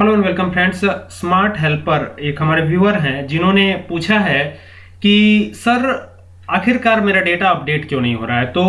Hello and welcome friends smart helper एक हमारे viewer हैं, जिन्होंने पूछा है कि, सर, आखिरकार मेरा डेटा अपडेट क्यों नहीं हो रहा है? तो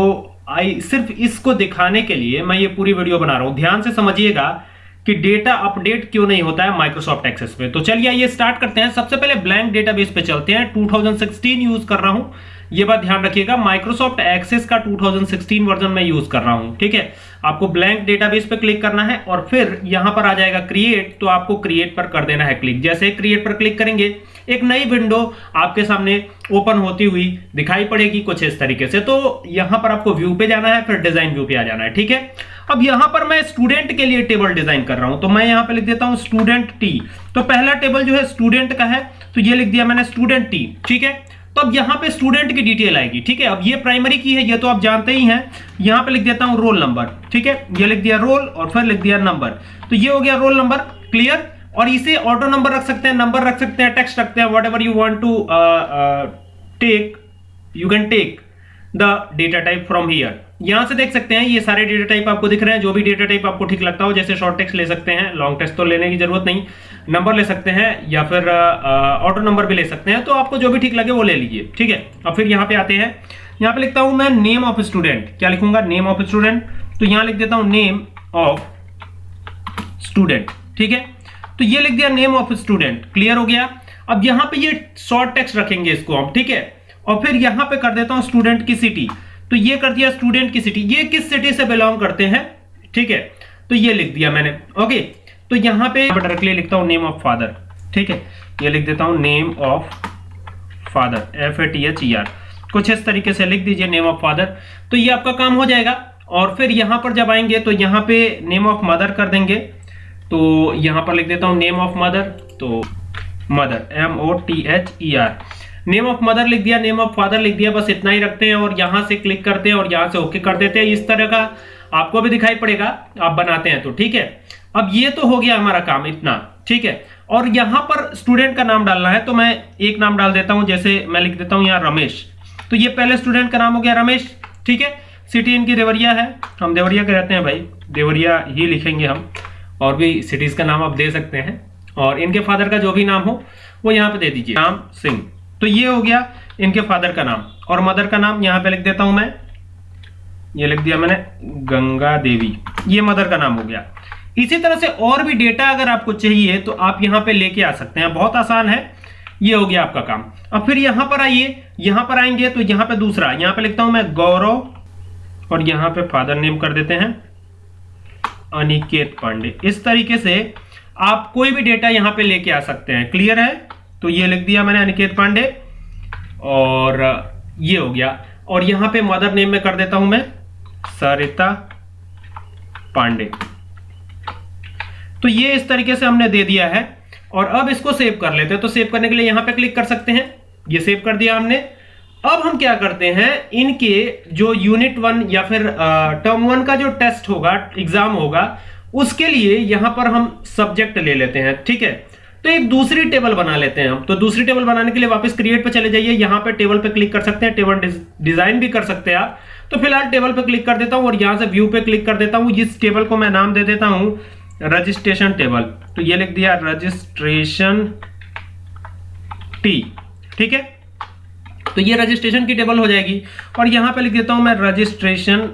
आई, सिर्फ़ इसको दिखाने के लिए मैं ये पूरी वीडियो बना रहा हूँ। ध्यान से समझिएगा कि डेटा अपडेट क्यों नहीं होता है माइक्रोसॉफ्ट एक्सेस पे तो चलिए ये स्टार्ट करते हैं। सबसे पहले ब्लैंक डेटाबेस पे चलते हैं। 2016 यूज़ कर रहा हूँ। ये बात ध्यान रखिएगा माइक्रोसॉफ्ट एक्सेस का 2016 वर्जन में यूज़ कर रहा हूँ, ठीक है? आपको ब्लैंक डेटाबेस पे क्लिक करना है और फिर यहाँ पर आ जाएगा क्रिएट तो आपको क्रिएट पर कर देना है क्लिक जैसे क्रिएट पर क्लिक करेंगे, एक नई विंडो आपके सामने ओपन होती हुई दिखाई पड़ेगी कुछ इस तरीके से। तो यहाँ पर आपको व्यू पे जाना है, फिर डिज़ाइन व्यू पे आ जाना है, ठीक है? अब यहाँ पर मैं स्टूडेंट के लिए टेबल डिज़ाइन कर रहा हूँ तो मैं यहाँ पे लिख देता हूँ स्टूडेंट टी तो पहला टेबल जो है स्टूडेंट का है तो ये लिख दिया मैंने स्टूडेंट टी ठीक है? तो अब यहाँ पे स्टूडेंट की डिटेल आएगी, ठीक है? अब ये प्राइमरी की है, ये तो आप जानते ही हैं। यहाँ पे लिख देता हूँ रोल नंबर ठीक है? ये लिख दिया रोल और फिर लिख दिया नंबर तो ये हो गया रोल नंबर क्लियर और इसे ऑटो नंबर रख सकते हैं नंबर रख सकते हैं टेक्स्ट रखते हैं whatever you want to take you can take the data type from here यहाँ से देख सकते हैं, ये सारे डेटा टाइप आपको दिख रहे हैं, जो भी डेटा टाइप आपको ठीक लगता हो, जैसे शॉर्ट टेक्स्ट ले सकते हैं लॉन्ग टेक्स्ट तो लेने की ज़रूरत नहीं नंबर ले सकते हैं, या फिर ऑटो नंबर भी ले सकते हैं तो आपको जो भी ठीक लगे वो ले लीजिए, ठीक है? अब फिर यहाँ पे आते हैं, यहाँ पे लिखता हूँ मैं नेम ऑफ़ स्टूडेंट क्या लिखूँगा? नेम ऑफ़ स्टूडेंट तो यहाँ लिख देता हूँ नेम ऑफ़ स्टूडेंट ठीक है? तो ये लिख दिया नेम ऑफ़ स्टूडेंट क्लियर हो गया? अब यहाँ पे ये शॉर्ट टेक्स्ट रखेंगे इसको हम, ठीक है? और फिर यहाँ पे कर देता हूँ स्टूडेंट की सिटी तो ये कर दिया स्टूडेंट की सिटी ये किस सिटी से बिलोंग करते हैं? ठीक है तो ये लिख दिया मैंने। ओके तो यहाँ पे डायरेक्टली लिखता हूँ नेम ऑफ़ फादर ठीक है, ये लिख देता हूँ name of father F A T H E R कुछ इस तरीके से लिख दीजिए नेम ऑफ़ फादर तो ये आपका काम हो जाएगा। और फिर यहाँ पर जब आएँगे तो यहाँ पे नेम ऑफ़ मदर कर देंगे। तो यहाँ पर लिख देता हूँ नेम ऑफ़ मदर तो mother M O T H E R name of mother लिख दिया नेम ऑफ़ फादर लिख दिया, बस इतना ही रखते हैं और यहाँ से क्लिक करते हैं और यहाँ से ओके कर देते हैं। इस तरह का आपको भी दिखाई पड़ेगा, आप बनाते हैं तो ठीक है? अब ये तो हो गया हमारा काम इतना, ठीक है? और यहाँ पर स्टूडेंट का नाम डालना है तो मैं एक नाम डाल देता हूँ, जैसे मैं लिख देता हूँ यहाँ रमेश। तो ये पहले स्टूडेंट का नाम हो गया रमेश, ठीक है? सिटी इनकी देवरिया है, हम देवरिया के रहते हैं भाई, देवरिया ही लिखेंगे हम, और भी सिटीज़ का नाम आप दे सकते हैं। और इनके फादर का जो भी नाम हो, वो यहाँ पे दे दीजिए। राम सिंह। तो ये हो गया इनके फादर का नाम। और मदर का नाम यहाँ पे लिख देता हूँ मैं। ये लिख दिया मैंने, गंगा देवी। ये मदर का नाम हो गया। इसी तरह से और भी डेटा अगर आपको चाहिए तो आप यहाँ पे लेके आ सकते हैं। बहुत आसान है। ये हो गया आपका काम। अब फिर यहाँ पर आइए। यहाँ पर आएँगे तो यहाँ पे दूसरा। यहाँ पे लिखता हूँ मैं, गौरव। और यहाँ पे फादर नेम कर देते हैं। अनिकेत पांडे। इस तरीके से आप कोई भी डेटा यहाँ पे लेके आ सकते हैं। क्लियर है? तो ये लिख दिया मैंने अनिकेत पांडे, और ये हो गया। और यहाँ पे मदर नेम में कर देता हूँ मैं, सरिता पांडे। तो ये इस तरीके से हमने दे दिया है, और अब इसको सेव कर लेते हैं। तो सेव करने के लिए यहाँ पे क्लिक कर सकते हैं। ये सेव कर दिया हमने। अब हम क्या करते हैं, इनके जो यूनिट वन या फिर टर्म वन का जो टेस्ट होगा एग्ज़ाम होगा, उसके लिए यहाँ पर हम सब्जेक्ट ले लेते हैं, ठीक है? तो एक दूसरी टेबल बना लेते हैं हम। तो दूसरी टेबल बनाने के लिए वापस क्रिएट पे चले जाइए। यहाँ पे टेबल पे क्लिक कर सकते हैं। टेबल डिज़ाइन भी कर सकते हैं आप। तो फ़िलहाल टेबल पे क्लिक कर देता हूँ और यहाँ से व्यू पे क्लिक कर देता हूँ। इस टेबल को मैं नाम दे देता हूँ। रजिस्ट्रेशन टेबल तो ये लिख दिया रजिस्ट्रेशन टी ठीक है? तो ये रजिस्ट्रेशन की टेबल हो जाएगी। और यहाँ पे लिख देता हूँ मैं रजिस्ट्रेशन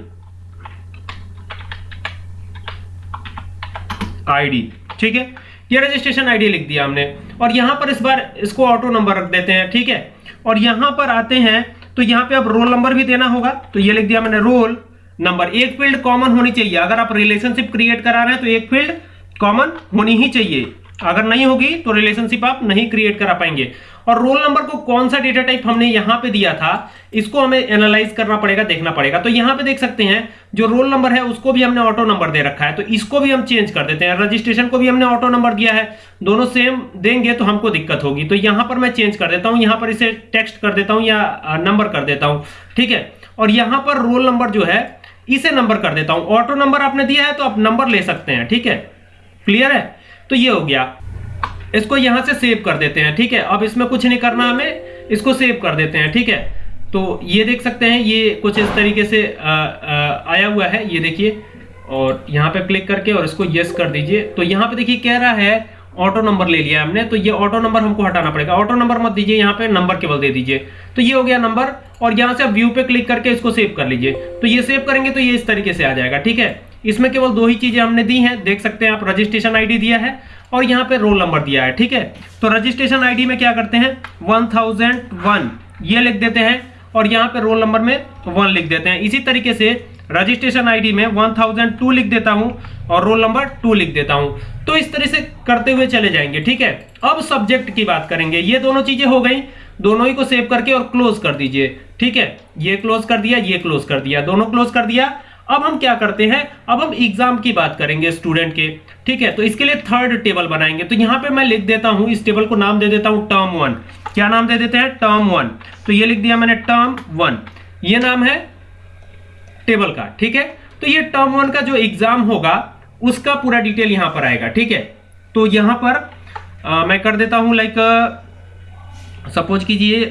आईडी ठीक है? ये रजिस्ट्रेशन आईडी लिख दिया हमने। और यहाँ पर इस बार इसको ऑटो नंबर रख देते हैं, ठीक है? और यहाँ पर आते हैं तो यहाँ पे अब रोल नंबर भी देना होगा। तो ये लिख दिया मैंने रोल नंबर एक फ़ील्ड कॉमन होनी चाहिए। अगर आप रिलेशनशिप क्रिएट करा रहे हैं तो एक फ़ील्ड कॉमन होनी ही चाहिए। अगर नहीं होगी तो रिलेशनशिप आप नहीं क्रिएट करा पाएँगे। और रोल नंबर को कौन सा डेटा टाइप हमने यहाँ पे दिया था, इसको हमें एनालाइज करना पड़ेगा, देखना पड़ेगा। तो यहाँ पे देख सकते हैं, जो रोल नंबर है, उसको भी हमने ऑटो नंबर दे रखा है। तो इसको भी हम चेंज कर देते हैं। रजिस्ट्रेशन को भी हमने ऑटो नंबर दिया है। दोनों सेम देंगे तो हमको दिक्कत होगी। तो यहाँ पर मैं चेंज कर देता हूँ। यहाँ पर इसे टेक्स्ट कर देता हूँ या नंबर कर देता हूँ। ठीक है? और यहाँ पर रोल नंबर जो है, इसे नंबर कर देता हूँ। ऑटो नंबर आपने दिया है तो आप नंबर ले सकते हैं। ठीक है? क्लियर है? तो ये हो गया। इसको यहाँ से सेव कर देते हैं ठीक है? अब इसमें कुछ नहीं करना हमें इसको सेव कर देते हैं ठीक है? तो ये देख सकते हैं ये कुछ इस तरीके से आ, आ, आया हुआ है ये देखिए। और यहाँ पे क्लिक करके और इसको यस कर दीजिए। तो यहाँ पे देखिए कह रहा है ऑटो नंबर ले लिया हमने तो ये ऑटो नंबर हमको हटाना पड़ेगा। ऑटो नंबर मत दीजिए यहाँ पे नंबर केवल दे दीजिए। तो ये हो गया नंबर और यहाँ से आप व्यू पे क्लिक करके इसको सेव कर लीजिए। तो ये सेव करेंगे तो ये इस तरीके से आ जाएगा ठीक है? इसमें केवल दो ही चीज़ें हमने दी हैं, देख सकते हैं आप रजिस्ट्रेशन आईडी दिया है और यहाँ पे रोल नंबर दिया है, ठीक है? तो रजिस्ट्रेशन आईडी में क्या करते हैं? वन थाउज़ेंड वन ये लिख देते हैं और यहाँ पे रोल नंबर में वन लिख देते हैं। इसी तरीके से रजिस्ट्रेशन आईडी में 1002 लिख देता हूँ और रोल नंबर टू लिख देता हूँ। तो इस तरह से करते हुए चले जाएँगे, ठीक है? अब सब्जेक्ट की बात करेंगे। ये दोनों चीज़ें हो गई, दोनों ही को सेव करके और क्लोज कर दीजिए, ठीक है? ये क्लोज कर दिया, ये क्लोज कर दिया, दोनों क्लोज कर दिया। अब हम क्या करते हैं? अब हम एग्ज़ाम की बात करेंगे स्टूडेंट के। ठीक है तो इसके लिए थर्ड टेबल बनाएँगे। तो यहाँ पे मैं लिख देता हूँ इस टेबल को नाम दे देता हूँ टर्म वन क्या नाम दे देते हैं? टर्म वन तो ये लिख दिया मैंने टर्म वन ये नाम है टेबल का ठीक है? तो ये टर्म वन का जो एग्ज़ाम होगा उसका पूरा डिटेल यहाँ पर आएगा ठीक है? तो यहाँ पर आ, मैं कर देता हूँ लाइक सपोज़ कीजिए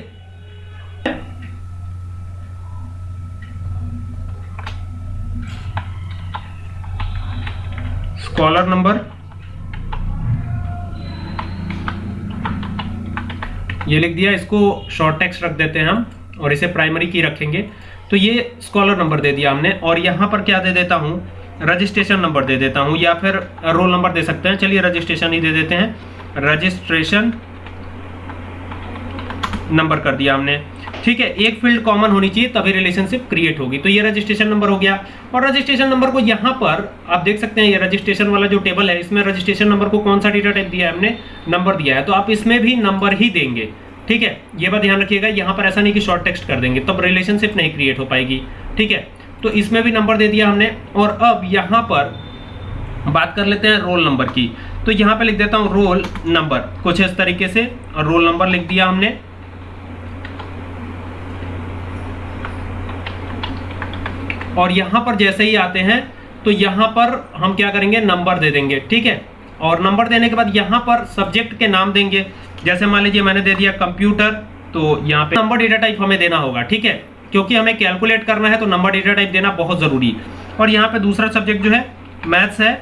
स्कॉलर नंबर। ये लिख दिया, इसको शॉर्ट टेक्स्ट रख देते हैं हम, और इसे प्राइमरी की रखेंगे। तो ये स्कॉलर नंबर दे दिया हमने, और यहाँ पर क्या दे देता हूँ? रजिस्ट्रेशन नंबर दे देता हूँ, या फिर रोल नंबर दे सकते हैं। चलिए रजिस्ट्रेशन ही दे देते हैं। रजिस्ट्रेशन नंबर कर दिया हमने। ठीक है, एक फ़ील्ड कॉमन होनी चाहिए, तभी रिलेशनशिप क्रिएट होगी। तो ये रजिस्ट्रेशन नंबर हो गया। और रजिस्ट्रेशन नंबर को यहाँ पर आप देख सकते हैं, ये रजिस्ट्रेशन वाला जो टेबल है, इसमें रजिस्ट्रेशन नंबर को कौन सा डेटा टाइप दिया है हमने? नंबर दिया है। तो आप इसमें भी नंबर ही देंगे। ठीक है, ये बात ध्यान रखिएगा, यहाँ पर ऐसा नहीं कि शॉर्ट टेक्स्ट कर देंगे, तब रिलेशनशिप नहीं क्रिएट हो पाएगी। ठीक है तो इसमें भी नंबर दे दिया हमने। और अब यहाँ पर बात कर लेते हैं रोल नंबर की। तो यहाँ पे लिख देता हूँ रोल नंबर कुछ इस तरीके से रोल नंबर लिख दिया हमने। और यहाँ पर जैसे ही आते हैं तो यहाँ पर हम क्या करेंगे? नंबर दे देंगे, ठीक है? और नंबर देने के बाद यहाँ पर सब्जेक्ट के नाम देंगे। जैसे मान लीजिए मैंने दे दिया कंप्यूटर तो यहाँ पे नंबर डेटा टाइप हमें देना होगा, ठीक है? क्योंकि हमें कैलकुलेट करना है तो नंबर डेटा टाइप देना बहुत ज़रूरी है। और यहाँ पे दूसरा सब्जेक्ट जो है मैथ्स है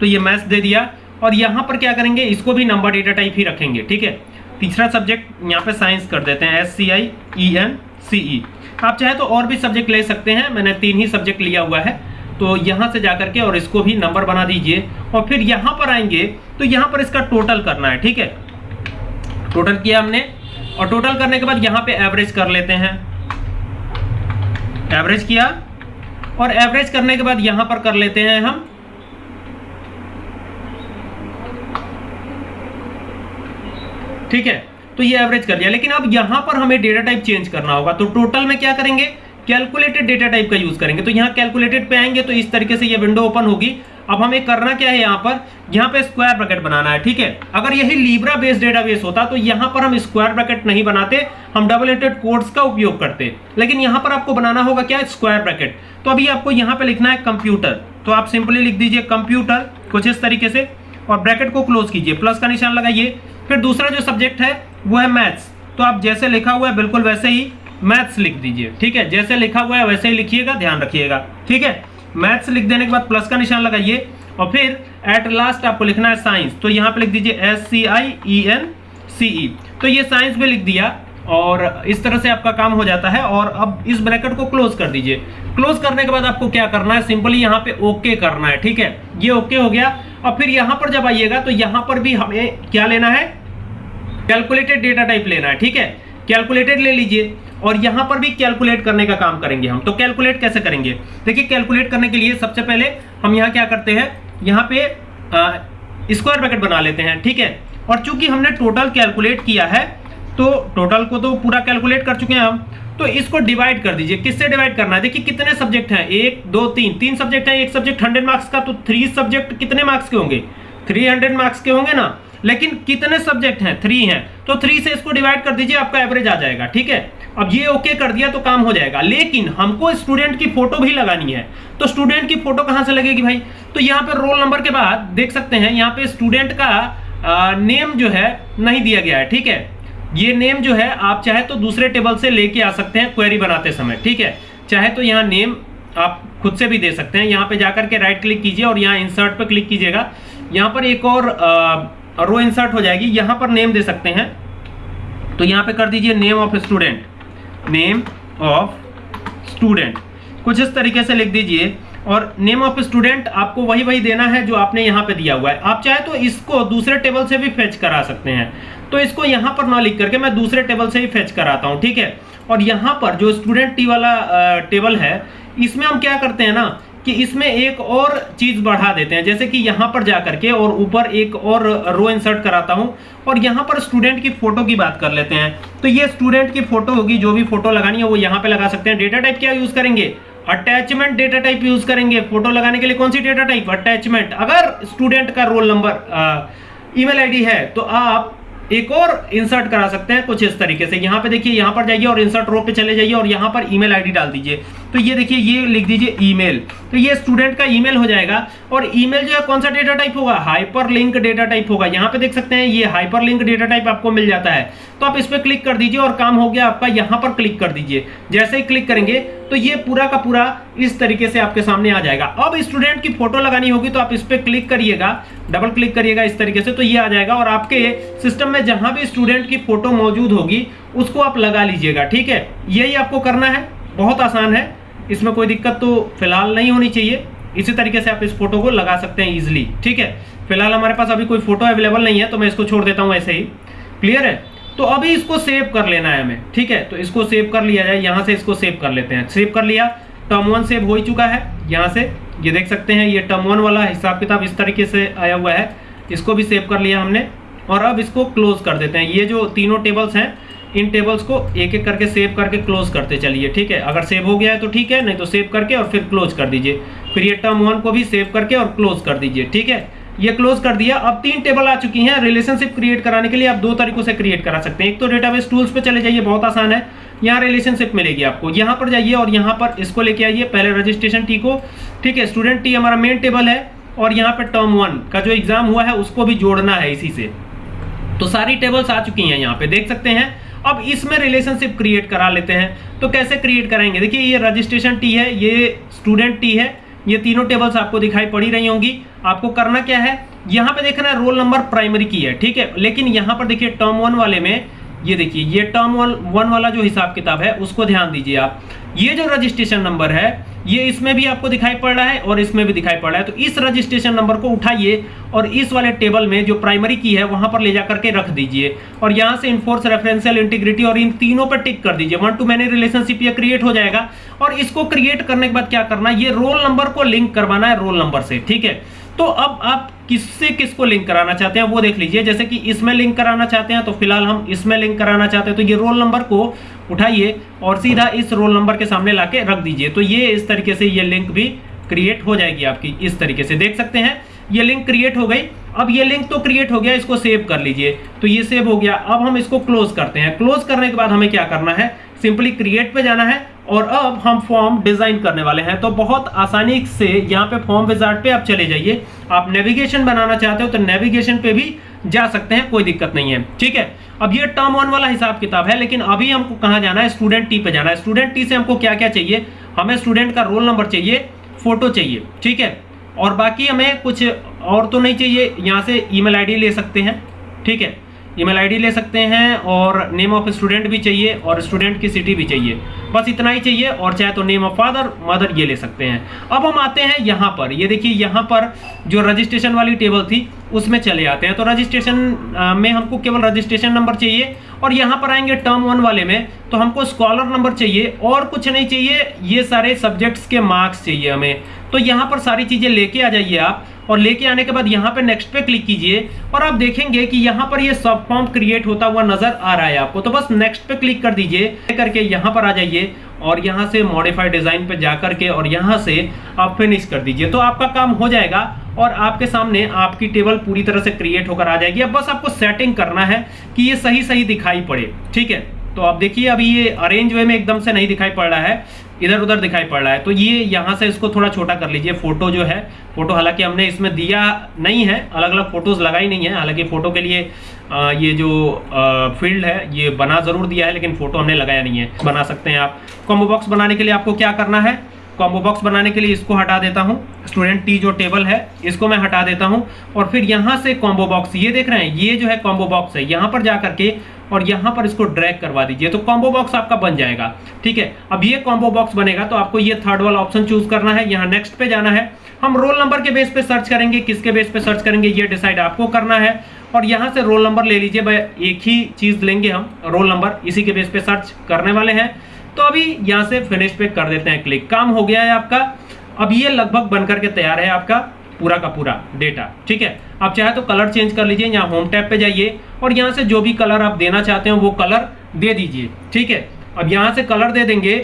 तो ये मैथ्स दे दिया। और यहाँ पर क्या करेंगे? इसको भी नंबर डेटा टाइप ही रखेंगे, ठीक है? तीसरा सब्जेक्ट यहाँ पे साइंस कर देते हैं एस सी आई ई एन सी ई आप चाहे तो और भी सब्जेक्ट ले सकते हैं। मैंने तीन ही सब्जेक्ट लिया हुआ है। तो यहाँ से जाकर के और इसको भी नंबर बना दीजिए। और फिर यहाँ पर आएँगे तो यहाँ पर इसका टोटल करना है, ठीक है? टोटल किया हमने। और टोटल करने के बाद यहाँ पे एवरेज कर लेते हैं। एवरेज किया। और एवरेज करने के बाद यहाँ पर कर लेते हैं हम। ठीक है? तो ये एवरेज कर दिया। लेकिन अब यहाँ पर हमें डेटा टाइप चेंज करना होगा। तो टोटल में क्या करेंगे? कैलकुलेटेड डेटा टाइप का यूज़ करेंगे। तो यहाँ कैलकुलेटेड पे आएँगे तो इस तरीके से ये विंडो ओपन होगी। अब हमें करना क्या है यहाँ पर? यहाँ पे स्क्वायर ब्रैकेट बनाना है, ठीक है? अगर यही लीब्रा बेस्ड डेटाबेस होता तो यहाँ पर हम स्क्वायर ब्रैकेट नहीं बनाते। हम डबल एंटेड कोड्स का उपयोग करते। लेकिन यहाँ पर आपको बनाना होगा क्या? स्क्वायर ब्रैकेट तो अभी आपको यहाँ पे लिखना है कंप्यूटर तो आप सिंपली लिख दीजिए कंप्यूटर कुछ इस तरीके से, और ब्रैकेट को क्लोज कीजिए। प्लस का निशान लगाइए। फिर दूसरा जो सब्जेक्ट है वो है मैथ्स तो आप जैसे लिखा हुआ है, बिल्कुल वैसे ही मैथ्स लिख दीजिए। ठीक है? जैसे लिखा हुआ है, वैसे ही लिखिएगा, ध्यान रखिएगा। ठीक है? मैथ्स लिख देने के बाद प्लस का निशान लगाइए और फिर एट लास्ट आपको लिखना है साइंस तो यहाँ पे लिख दीजिए एस सी आई ई एन सी ई तो ये साइंस में लिख दिया और इस तरह से आपका काम हो जाता है और अब इस ब्रैकेट को क्लोज कर दीजिए। क्लोज करने के बाद आपको क्या करना है? सिंपली यहाँ पे ओके करना है। ठीक है? ये ओके हो गया। और फिर यहाँ पर जब आइएगा तो यहाँ पर भी हमें क्या लेना है? कैलकुलेटेड डेटा टाइप लेना है, ठीक है? कैलकुलेटेड ले लीजिए। और यहाँ पर भी कैलकुलेट करने का काम करेंगे हम। तो कैलकुलेट कैसे करेंगे? देखिए कैलकुलेट करने के लिए सबसे पहले हम यहाँ क्या करते हैं? यहाँ पे स्क्वायर ब्रैकेट बना लेते हैं, ठीक है? और चूँकि हमने टोटल कैलकुलेट किया है तो टोटल को तो पूरा कैलकुलेट कर चुके हैं हम तो इसको डिवाइड कर दीजिए। किससे डिवाइड करना है? देखिए, कितने सब्जेक्ट हैं? एक, दो, तीन। तीन सब्जेक्ट हैं, एक सब्जेक्ट हंड्रेड मार्क्स का तो थ्री सब्जेक्ट कितने मार्क्स के होंगे? थ्री हंड्रेड मार्क्स के होंगे ना? लेकिन कितने सब्जेक्ट हैं? थ्री हैं। तो थ्री से इसको डिवाइड कर दीजिए आपका एवरेज आ जाएगा ठीक है? अब ये ओके कर दिया तो काम हो जाएगा। लेकिन हमको स्टूडेंट की फ़ोटो भी लगानी है। तो स्टूडेंट की फ़ोटो कहाँ से लगेगी भाई? तो यहाँ पे रोल नंबर के बाद देख सकते हैं यहाँ पे स्टूडेंट का आ, नेम जो है नहीं दिया गया है ठीक है? ये नेम जो है आप चाहे तो दूसरे टेबल से लेके आ सकते हैं क्वेरी बनाते समय ठीक है? चाहे तो यहाँ नेम आप खुद से भी दे सकते हैं। यहाँ पे जाकर के राइट क्लिक कीजिए और यहाँ इंसर्ट पे क्लिक कीजिएगा। यहाँ पर एक और रो इंसर्ट हो जाएगी। यहाँ पर नेम दे सकते हैं। तो यहाँ पे कर दीजिए name of student name of student कुछ इस तरीके से लिख दीजिए। और नेम ऑफ़ स्टूडेंट आपको वही वही देना है जो आपने यहाँ पे दिया हुआ है। आप चाहे तो इसको दूसरे टेबल से भी फेच करा सकते हैं। तो इसको यहाँ पर ना लिख करके मैं दूसरे टेबल से ही फेच कराता हूँ, ठीक है? और यहाँ पर जो स्टूडेंट टी वाला टेबल है, इसमें हम क्या करते हैं ना? कि इसमें एक और चीज़ बढ़ा देते हैं। जैसे कि यहाँ पर जाकर के और ऊपर एक और रो इंसर्ट कराता हूँ और यहाँ पर स्टूडेंट की फ़ोटो की बात कर लेते हैं। तो ये स्टूडेंट की फ़ोटो होगी, जो भी फ़ोटो लगानी है, वो यहाँ पे लगा सकते हैं। डेटा टाइप क्या यूज़ करेंगे? अटैचमेंट डेटा टाइप यूज़ करेंगे। फ़ोटो लगाने के लिए कौन सी डेटा टाइप अटैचमेंट अगर स्टूडेंट का रोल नंबर ईमेल आईडी है तो आप एक और इंसर्ट करा सकते हैं कुछ इस तरीके से। यहाँ पे देखिए, यहाँ पर जाइए और इंसर्ट रो पे चले जाइए और यहाँ पर ईमेल आईडी डाल दीजिए। तो ये देखिए, ये लिख दीजिए ईमेल। तो ये स्टूडेंट का ईमेल हो जाएगा। और ईमेल जो है, कौन सा डेटा टाइप होगा? हाइपर लिंक डेटा टाइप होगा। यहाँ पे देख सकते हैं, ये हाइपर लिंक डेटा टाइप आपको मिल जाता है। तो आप इस पर क्लिक कर दीजिए और काम हो गया आपका। यहाँ पर क्लिक कर दीजिए। जैसे ही क्लिक करेंगे तो ये पूरा का पूरा इस तरीके से आपके सामने आ जाएगा। अब स्टूडेंट की फ़ोटो लगानी होगी तो आप इस पर क्लिक करिएगा। डबल क्लिक करिएगा इस तरीके से तो ये आ जाएगा। और आपके सिस्टम में जहाँ भी स्टूडेंट की फ़ोटो मौजूद होगी, उसको आप लगा लीजिएगा। ठीक है? यही आपको करना है। बहुत आसान है। इसमें कोई दिक्कत तो फ़िलहाल नहीं होनी चाहिए। इसी तरीके से आप इस फ़ोटो को लगा सकते हैं इजिली ठीक है? फ़िलहाल हमारे पास अभी कोई फ़ोटो अवेलेबल नहीं है तो मैं इसको छोड़ देता हूँ ऐसे ही। क्लियर है? तो अभी इसको सेव कर लेना है हमें, ठीक है? तो इसको सेव कर लिया जाए, यहाँ से इसको सेव कर लेते हैं। सेव कर लिया टर्म वन सेव हो ही चुका है, यहाँ से। ये देख सकते हैं, ये टर्म वन वाला हिसाब किताब इस तरीके से आया हुआ है। इसको भी सेव कर लिया हमने, और अब इसको क्लोज कर देते हैं। ये जो तीनों टेबल्स हैं इन टेबल्स को एक एक करके सेव करके क्लोज करते चलिए, ठीक है? अगर सेव हो गया है तो ठीक है, नहीं तो सेव करके और फिर क्लोज कर दीजिए। फिर ये टर्म वन को भी सेव करके और क्लोज कर दीजिए, ठीक है? ये क्लोज कर दिया, अब तीन टेबल आ चुकी हैं। रिलेशनशिप क्रिएट कराने के लिए आप दो तरीकों से क्रिएट करा सकते हैं। एक तो डेटाबेस टूल्स पे चले जाइए, बहुत आसान है। यहाँ रिलेशनशिप मिलेगी आपको। यहाँ पर जाइए और यहाँ पर इसको लेके आइए, पहले रजिस्ट्रेशन टी को, ठीक है? स्टूडेंट टी हमारा मेन टेबल है और यहाँ पर टर्म वन का जो एग्ज़ाम हुआ है, उसको भी जोड़ना है इसी से। तो सारी टेबल्स आ चुकी हैं यहाँ पे, देख सकते हैं। अब इसमें रिलेशनशिप क्रिएट करा लेते हैं। तो कैसे क्रिएट कराएँगे देखिए, ये रजिस्ट्रेशन टी है, ये स्टूडेंट टी है, ये तीनों टेबल्स आपको दिखाई पड़ी रही होंगी। आपको करना क्या है? यहाँ पे देखना है रोल नंबर प्राइमरी की है, ठीक है? लेकिन यहाँ पर देखिए टर्म वन वाले में ये देखिए, ये टर्म वन वाला जो हिसाब किताब है, उसको ध्यान दीजिए आप। ये जो रजिस्ट्रेशन नंबर है, ये इसमें भी आपको दिखाई पड़ रहा है और इसमें भी दिखाई पड़ रहा है। तो इस रजिस्ट्रेशन नंबर को उठाइए और इस वाले टेबल में जो प्राइमरी की है, वहाँ पर ले जाकर के रख दीजिए। और यहाँ से इन्फोर्स रेफरेंशियल इंटीग्रिटी और इन तीनों पर टिक कर दीजिए। वन टू मैनी रिलेशनशिप ये क्रिएट हो जाएगा। और इसको क्रिएट करने के बाद क्या करना है? ये रोल नंबर को लिंक करवाना है रोल नंबर से, ठीक है? तो अब आप किससे किसको लिंक कराना चाहते हैं, वो देख लीजिए। जैसे कि इसमें लिंक कराना चाहते हैं तो फ़िलहाल हम इसमें लिंक कराना चाहते हैं। तो ये रोल नंबर को उठाइए और सीधा इस रोल नंबर के सामने लाके रख दीजिए। तो ये इस तरीके से ये लिंक भी क्रिएट हो जाएगी आपकी, इस तरीके से। देख सकते हैं ये लिंक क्रिएट हो गई। अब ये लिंक तो क्रिएट हो गया, इसको सेव कर लीजिए। तो ये सेव हो गया। अब हम इसको क्लोज करते हैं। क्लोज करने के बाद हमें क्या करना है? सिंपली क्रिएट पे जाना है और अब हम फॉर्म डिज़ाइन करने वाले हैं। तो बहुत आसानी से यहाँ पे फॉर्म विजार्ट पे आप चले जाइए। आप नेविगेशन बनाना चाहते हो तो नेविगेशन पे भी जा सकते हैं। कोई दिक्कत नहीं है। ठीक है? अब ये टर्म वन वाला हिसाब किताब है, लेकिन अभी हमको कहाँ जाना है? स्टूडेंट टी पे जाना है। स्टूडेंट टी से हमको क्या क्या चाहिए? हमें स्टूडेंट का रोल नंबर चाहिए फ़ोटो चाहिए। ठीक है? और बाकी हमें कुछ और तो नहीं चाहिए। यहाँ से ईमेल आईडी ले सकते हैं। ठीक है? ईमेल आईडी ले सकते हैं और नेम ऑफ़ स्टूडेंट भी चाहिए और स्टूडेंट की सिटी भी चाहिए। बस इतना ही चाहिए और चाहे तो नेम ऑफ़ फादर मदर ये ले सकते हैं। अब हम आते हैं यहाँ पर। ये देखिए, यहाँ पर जो रजिस्ट्रेशन वाली टेबल थी, उसमें चले आते हैं। तो रजिस्ट्रेशन में हमको केवल रजिस्ट्रेशन नंबर चाहिए और यहाँ पर आएँगे टर्म वन वाले में। तो हमको स्कॉलर नंबर चाहिए और कुछ नहीं चाहिए। ये सारे सब्जेक्ट्स के मार्क्स चाहिए हमें। तो यहाँ पर सारी चीज़ें लेके आ जाइए आप, और लेके आने के बाद यहाँ पे नेक्स्ट पे क्लिक कीजिए, और आप देखेंगे कि यहाँ पर ये सब फॉर्म क्रिएट होता हुआ नज़र आ रहा है आपको। तो बस नेक्स्ट पे क्लिक कर दीजिए करके यहाँ पर आ जाइए, और यहाँ से मॉडिफाइड डिज़ाइन पे जाकर के और यहाँ से आप फिनिश कर दीजिए। तो आपका काम हो जाएगा, और आपके सामने आपकी टेबल पूरी तरह से क्रिएट होकर आ जाएगी। अब बस आपको सेटिंग करना है कि ये सही सही दिखाई पड़े, ठीक है? तो आप देखिए, अभी ये अरेंज वे में एकदम से नहीं दिखाई पड़ रहा है। इधर उधर दिखाई पड़ रहा है। तो ये यहाँ से इसको थोड़ा छोटा कर लीजिए। फ़ोटो जो है फ़ोटो हालाँकि हमने इसमें दिया नहीं है। अलग अलग फ़ोटोज़ लगाई नहीं है। हालाँकि फ़ोटो के लिए आ, ये जो फ़ील्ड है ये बना ज़रूर दिया है लेकिन फ़ोटो हमने लगाया नहीं है। बना सकते हैं आप। कॉम्बो बॉक्स बनाने के लिए आपको क्या करना है? कॉम्बो बॉक्स बनाने के लिए इसको हटा देता हूँ। स्टूडेंट टी जो टेबल है इसको मैं हटा देता हूँ। और फिर यहाँ से कॉम्बो बॉक्स ये देख रहे हैं ये जो है कॉम्बो बॉक्स है। यहाँ पर जाकर के और यहाँ पर इसको ड्रैग करवा दीजिए तो कॉम्बो बॉक्स आपका बन जाएगा। ठीक है? अब ये कॉम्बो बॉक्स बनेगा तो आपको ये थर्ड वाला ऑप्शन चूज़ करना है। यहाँ नेक्स्ट पे जाना है। हम रोल नंबर के बेस पे सर्च करेंगे, किसके बेस पे सर्च करेंगे, ये डिसाइड आपको करना है। और यहाँ से रोल नंबर ले लीजिए, भाई, एक ही चीज़ लेंगे हम रोल नंबर इसी के बेस पे सर्च करने वाले हैं। तो अभी यहाँ से फिनिश पे कर देते हैं क्लिक काम हो गया है आपका। अब ये लगभग बनकर के तैयार है आपका। पूरा का पूरा डेटा ठीक है? आप चाहे तो कलर चेंज कर लीजिए, यहाँ होम टैब पे जाइए और यहाँ से जो भी कलर आप देना चाहते हो, वो कलर दे दीजिए, ठीक है? अब यहाँ से कलर दे देंगे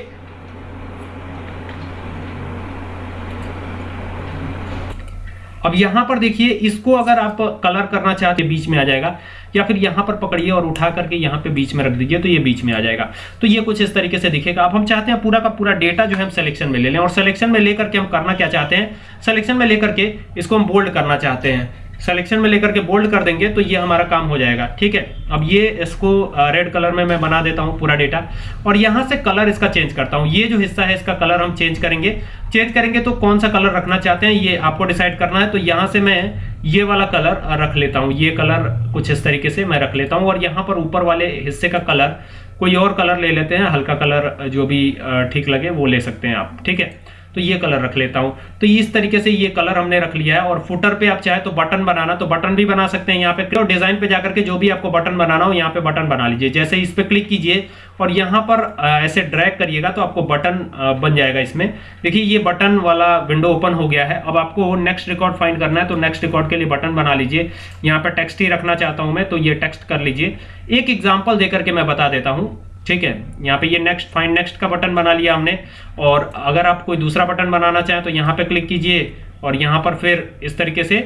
अब यहाँ पर देखिए, इसको अगर आप कलर करना चाहते बीच में आ जाएगा, या फिर यहाँ पर पकड़िए और उठा करके यहाँ पे बीच में रख दीजिए तो ये बीच में आ जाएगा। तो ये कुछ इस तरीके से दिखेगा। अब हम चाहते हैं पूरा का पूरा डेटा जो है हम सिलेक्शन में ले लें। और सिलेक्शन में लेकर के हम करना क्या चाहते हैं? सिलेक्शन में लेकर के इसको हम बोल्ड करना चाहते हैं। सिलेक्शन में लेकर के बोल्ड कर देंगे तो ये हमारा काम हो जाएगा, ठीक है? अब ये इसको रेड कलर में मैं बना देता हूँ पूरा डेटा और यहाँ से कलर इसका चेंज करता हूँ। ये जो हिस्सा है, इसका कलर हम चेंज करेंगे। चेंज करेंगे तो कौन सा कलर रखना चाहते हैं, ये आपको डिसाइड करना है तो यहाँ से मैं ये वाला कलर रख लेता हूँ। ये कलर कुछ इस तरीके से मैं रख लेता हूँ, और यहाँ पर ऊपर वाले हिस्से का कलर कोई और कलर ले लेते हैं, हल्का कलर जो भी ठीक लगे, वो ले सकते हैं आप, ठीक है? तो ये कलर रख लेता हूँ। तो इस तरीके से ये कलर हमने रख लिया है और फुटर पे आप चाहे तो बटन बनाना तो बटन भी बना सकते हैं यहाँ पे। डिज़ाइन पे जाकर के जो भी आपको बटन बनाना हो, यहाँ पे बटन बना लीजिए। जैसे इस पे क्लिक कीजिए और यहाँ पर ऐसे ड्रैग करिएगा तो आपको बटन बन जाएगा इसमें। देखिए, ये बटन वाला विंडो ओपन हो गया है। अब आपको नेक्स्ट रिकॉर्ड फाइंड करना है तो नेक्स्ट रिकॉर्ड के लिए बटन बना लीजिए। यहाँ पे टेक्स्ट ही रखना चाहता हूँ मैं तो ये टेक्स्ट कर लीजिए। एक एग्ज़ाम्पल देकर के मैं बता देता हूँ। ठीक है? यहाँ पे ये नेक्स्ट फाइंड नेक्स्ट का बटन बना लिया हमने। और अगर आप कोई दूसरा बटन बनाना चाहें तो यहाँ पे क्लिक कीजिए। और यहाँ पर फिर इस तरीके से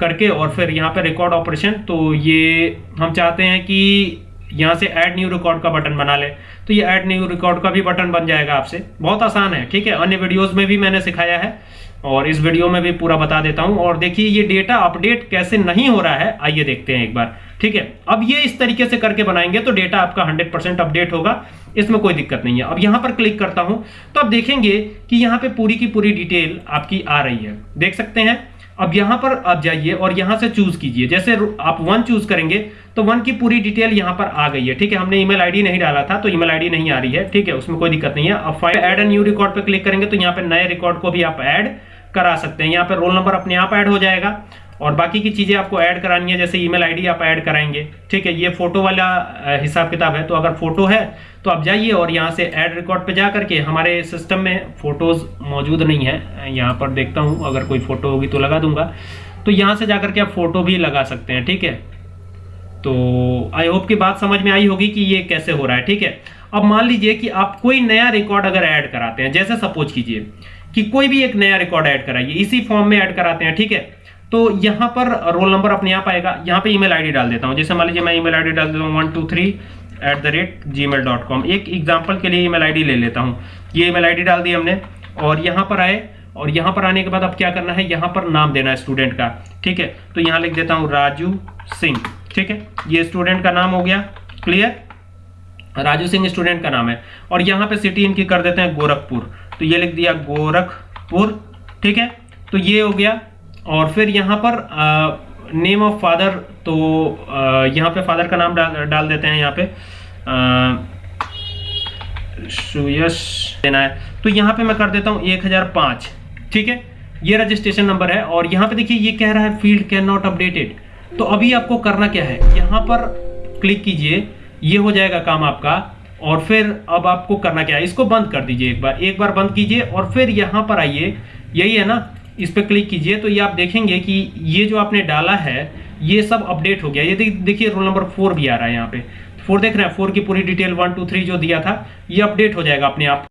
करके और फिर यहाँ पे रिकॉर्ड ऑपरेशन तो ये हम चाहते हैं कि यहाँ से ऐड न्यू रिकॉर्ड का बटन बना ले। तो ये ऐड न्यू रिकॉर्ड का भी बटन बन जाएगा आपसे। बहुत आसान है, ठीक है? अन्य वीडियोज़ में भी मैंने सिखाया है। और इस वीडियो में भी पूरा बता देता हूँ। और देखिए, ये डेटा अपडेट कैसे नहीं हो रहा है, आइए देखते हैं एक बार। ठीक है, अब ये इस तरीके से करके बनाएँगे तो डेटा आपका 100% अपडेट होगा, इसमें कोई दिक्कत नहीं है। अब यहाँ पर क्लिक करता हूँ तो आप देखेंगे कि यहाँ पे पूरी की पूरी डिटेल आपकी आ रही है। देख सकते हैं, अब यहाँ पर आप जाइए और यहाँ से चूज़ कीजिए। जैसे आप वन चूज़ करेंगे तो वन की पूरी डिटेल यहाँ पर आ गई है। ठीक है, हमने ईमेल आईडी नहीं डाला था तो ईमेल आईडी नहीं आ रही है। ठीक है, उसमें कोई दिक्कत नहीं है। अब फ़ाइल एड न्यू रिकॉर्ड पे क्लिक करेंगे तो यहाँ पे नए रिकॉर्ड को भी आप ऐड करा सकते हैं। यहाँ पर रोल नंबर अपने आप ऐड हो जाएगा और बाकी की चीज़ें आपको ऐड करानी है, जैसे ईमेल आईडी आप ऐड कराएँगे। ठीक है, ये फ़ोटो वाला हिसाब किताब है तो अगर फ़ोटो है तो आप जाइए और यहाँ से ऐड रिकॉर्ड पे जा करके हमारे सिस्टम में फ़ोटोज़ मौजूद नहीं है। यहाँ पर देखता हूँ, अगर कोई फ़ोटो होगी तो लगा दूँगा। तो यहाँ से जाकर के आप फ़ोटो भी लगा सकते हैं, ठीक है? तो आई होप की बात समझ में आई होगी कि ये कैसे हो रहा है, ठीक है? अब मान लीजिए कि आप कोई नया रिकॉर्ड अगर ऐड कराते हैं, जैसे सपोज़ कीजिए कि कोई भी एक नया रिकॉर्ड ऐड कराइए। इसी फॉर्म में ऐड कराते हैं, ठीक है? तो यहाँ पर रोल नंबर अपने आप आएगा। यहाँ पे ईमेल आईडी डाल देता हूँ। जैसे मान लीजिए मैं ईमेल आईडी डाल देता हूँ one two three at the rate Gmail dot com एक एग्ज़ाम्पल के लिए ईमेल आईडी ले लेता हूँ। ये ईमेल आईडी डाल दी हमने, और यहाँ पर आए, और यहाँ पर आने के बाद अब क्या करना है? यहाँ पर नाम देना है स्टूडेंट का, ठीक है? तो यहाँ लिख देता हूँ राजू सिंह, ठीक है? ये स्टूडेंट का नाम हो गया क्लियर राजू सिंह स्टूडेंट का नाम है। और यहाँ पे सिटी इनकी कर देते हैं गोरखपुर। तो ये लिख दिया गोरखपुर, ठीक है? तो ये हो गया। और फिर यहाँ पर नेम ऑफ़ फादर तो यहाँ पे फादर का नाम डाल डाल देते हैं यहाँ पे। सुयश देना है। तो यहाँ पे मैं कर देता हूँ एक हज़ार पाँच, ठीक है? ये रजिस्ट्रेशन नंबर है। और यहाँ पे देखिए, ये कह रहा है फ़ील्ड कैन नॉट अपडेटेड तो अभी आपको करना क्या है? यहाँ पर क्लिक कीजिए। ये हो जाएगा काम आपका। और फिर अब आपको करना क्या है? इसको बंद कर दीजिए एक बार। एक बार बंद कीजिए और फिर यहाँ पर आइए। यही है ना? इस पर क्लिक कीजिए। तो ये आप देखेंगे कि ये जो आपने डाला है, ये सब अपडेट हो गया। ये देखिए, रोल नंबर फोर भी आ रहा है यहाँ पे। फोर देख रहे हैं? फोर की पूरी डिटेल वन, टू, थ्री जो दिया था, ये अपडेट हो जाएगा अपने आप।